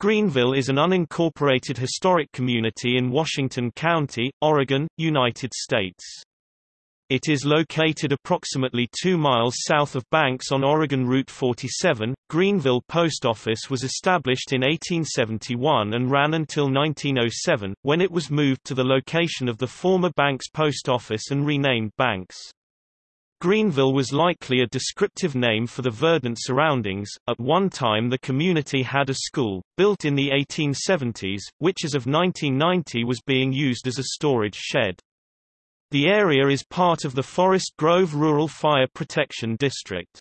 Greenville is an unincorporated historic community in Washington County, Oregon, United States. It is located approximately 2 miles south of Banks on Oregon Route 47. Greenville Post Office was established in 1871 and ran until 1907, when it was moved to the location of the former Banks Post Office and renamed Banks. Greenville was likely a descriptive name for the verdant surroundings. At one time, the community had a school, built in the 1870s, which as of 1990 was being used as a storage shed. The area is part of the Forest Grove Rural Fire Protection District.